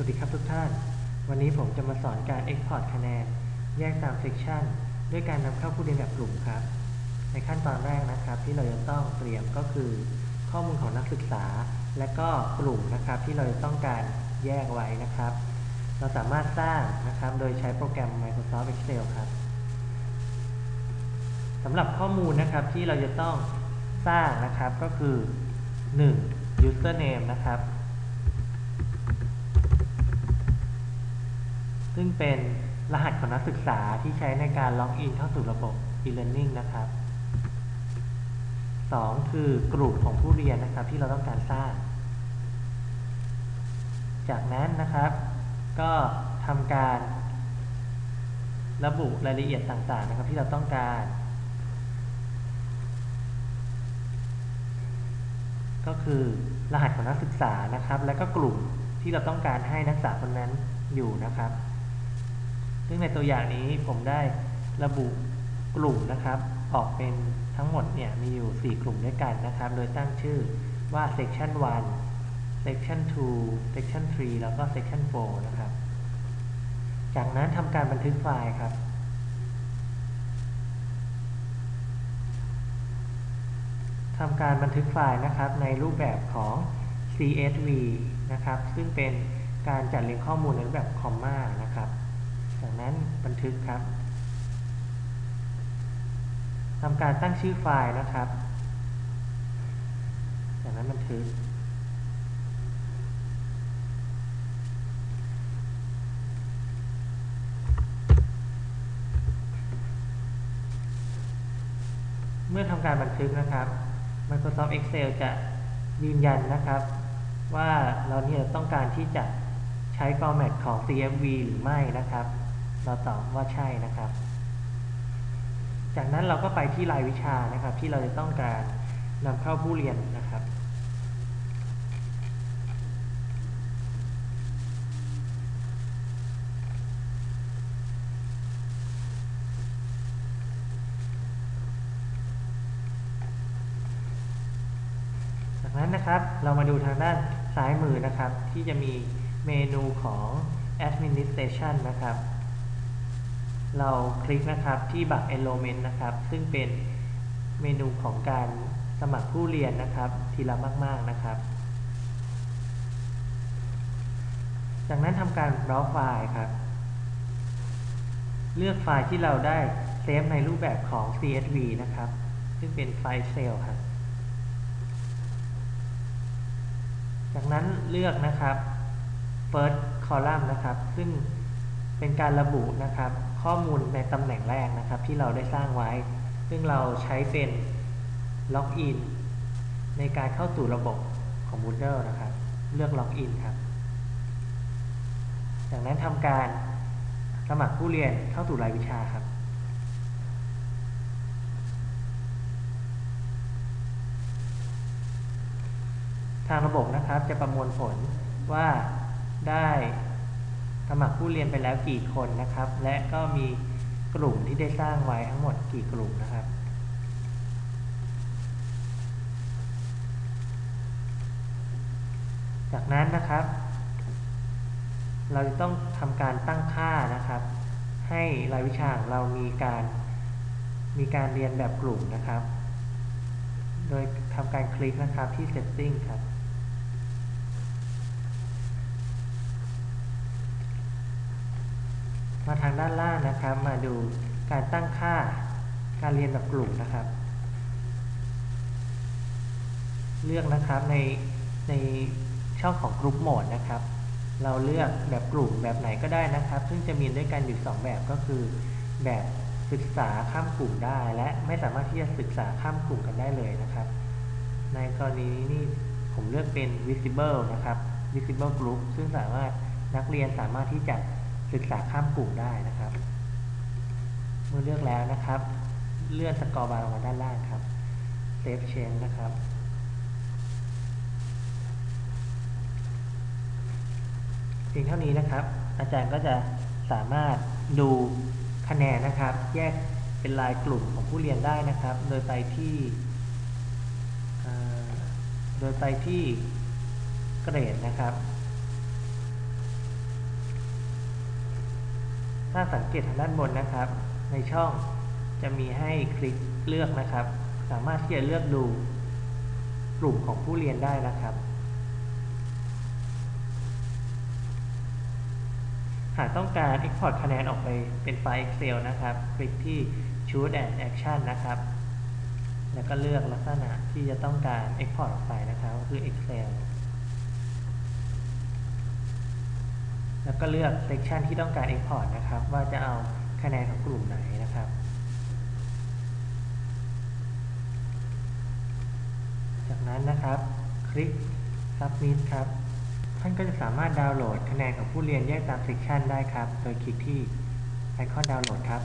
วัสดีครับทุกท่าน วันนี้ผมจะมาสอนการ Export คะแนน แยกตาม Section ด้วยการนำเข้าผู้เรียนแบบกลุ่มครับ ในขั้นตอนแรกนะครับที่เราจะต้องเตรียมก็คือ ข้อมูลของนักศึกษา และก็กลุ่มนะครับที่เราจะต้องการแยกไว้นะครับ เราสามารถสร้างนะครับโดยใช้โปรแกรม Microsoft Excel ครับสำหรับข้อมูลนะครับที่เราจะต้องสร้างนะครับก็คือ 1. username นะครับ ซึ่งเป็นรหัสของนักศึกษาที่ใช้ในการล็อกอินเข้าสู่ระบบ e-learning นะครับ 2. คือกลุ่มของผู้เรียนนะครับที่เราต้องการสร้าง จากนั้นนะครับ ก็ทำการระบุรายละเอียดต่างๆนะครับที่เราต้องการ ก็คือรหัสของนักศึกษานะครับ และก็กลุ่มที่เราต้องการให้นักศึกษาคนนั้นอยู่นะครับ ซึ่งในตัวอย่างนี้ผมได้ระบุกลุ่มนะครับ ออกเป็นทั้งหมดเนี่ยมีอยู่ 4 กลุ่มด้วยกันนะครับ โดยตั้งชื่อว่า section 1 section 2 section 3 แล้วก็ section 4 นะครับ จากนั้นทำการบันทึกไฟล์ครับทำการบันทึกไฟล์นะครับในรูปแบบของ CSV นะครับ ซึ่งเป็นการจัดเรียงข้อมูลในรูปแบบคอมมานะครับ จากนั้นบันทึกครับทำการตั้งชื่อไฟล์นะครับ จากนั้นบันทึก เมื่อทำการบันทึกนะครับ Microsoft Excel จะยืนยันนะครับ ว่าเราเนี่ยต้องการที่จะใช้ format ของ CSV หรือไม่นะครับ เราตอบว่าใช่นะครับ จากนั้นเราก็ไปที่รายวิชานะครับ ที่เราจะต้องการนำเข้าผู้เรียนนะครับจากนั้นนะครับเรามาดูทางด้านซ้ายมือนะครับ ที่จะมีเมนูของ administration นะครับ เราคลิกนะครับที่บัตร enrollment นะครับ ซึ่งเป็นเมนูของการสมัครผู้เรียนนะครับ ทีละมาก ๆ นะครับ จากนั้นทำการ browse ไฟล์ครับ เลือกไฟล์ที่เราได้เซฟในรูปแบบของ CSV นะครับ ซึ่งเป็นไฟล์ Excel ครับ จากนั้นเลือกนะครับ first column นะครับ ซึ่งเป็นการระบุนะครับ ข้อมูลในตำแหน่งแรกนะครับที่เราได้สร้างไว้ ซึ่งเราใช้เป็นล็อกอินในการเข้าสู่ระบบของ Moodle นะครับ เลือกล็อกอินครับ จากนั้นทำการสมัครผู้เรียนเข้าสู่รายวิชาครับ ทางระบบนะครับจะประมวลผลว่าได้ สมัครผู้เรียนไปแล้วกี่คนนะครับ และก็มีกลุ่มที่ได้สร้างไว้ทั้งหมดกี่กลุ่มนะครับ จากนั้นนะครับ เราจะต้องทำการตั้งค่านะครับ ให้รายวิชาของเรามีการมีการเรียนแบบกลุ่มนะครับ โดยทำการคลิกนะครับที่ setting ครับ มาทางด้านล่างนะครับ มาดูการตั้งค่าการเรียนแบบกลุ่มนะครับ เลือกนะครับในในช่องของ Group Mode นะครับ เราเลือกแบบกลุ่มแบบไหนก็ได้นะครับ ซึ่งจะมีด้วยกันอยู่ 2 แบบก็คือแบบศึกษาข้ามกลุ่มได้ และไม่สามารถที่จะศึกษาข้ามกลุ่มกันได้เลยนะครับ ในกรณีนี้ผมเลือกเป็น visible นะครับ visible group ซึ่งสามารถนักเรียนสามารถที่จะ ศึกษาข้ามกลุ่มได้นะครับ เมื่อเลือกแล้วนะครับ เลื่อนสกอร์บาร์ลงมาด้านล่างครับ save change นะครับเพียงเท่านี้นะครับ อาจารย์ก็จะสามารถดูคะแนนนะครับ แยกเป็นรายกลุ่มของผู้เรียนได้นะครับ โดยไปที่โดยไปที่เกรดนะครับ ถ้าสังเกตทางด้านบนนะครับ ในช่องจะมีให้คลิกเลือกนะครับ สามารถที่จะเลือกดูกลุ่มของผู้เรียนได้นะครับ หากต้องการ Export คะแนนออกไปเป็นไฟล์ Excel นะครับ คลิกที่ Choose and Action นะครับ แล้วก็เลือกลักษณะที่จะต้องการ Export ออกไปนะครับก็คือ Excel แล้วก็เลือก Section ที่ต้องการ Export นะครับ ว่าจะเอาคะแนนของกลุ่มไหนนะครับจากนั้นนะครับ คลิก Submit ครับ ท่านก็จะสามารถดาวน์โหลดคะแนนของผู้เรียนแยกตาม section ได้ครับ โดยคลิกที่ไอคอนดาวน์โหลดครับ